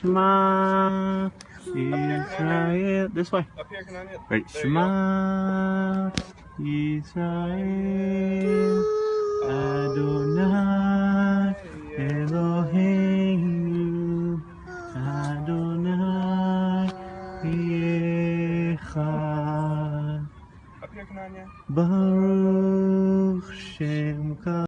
Shema Israel. This way. Up here, can I hit? Wait, Shema Israel Adonai Eloheinu Adonai Echad Up here, can I hit? Baruch Shem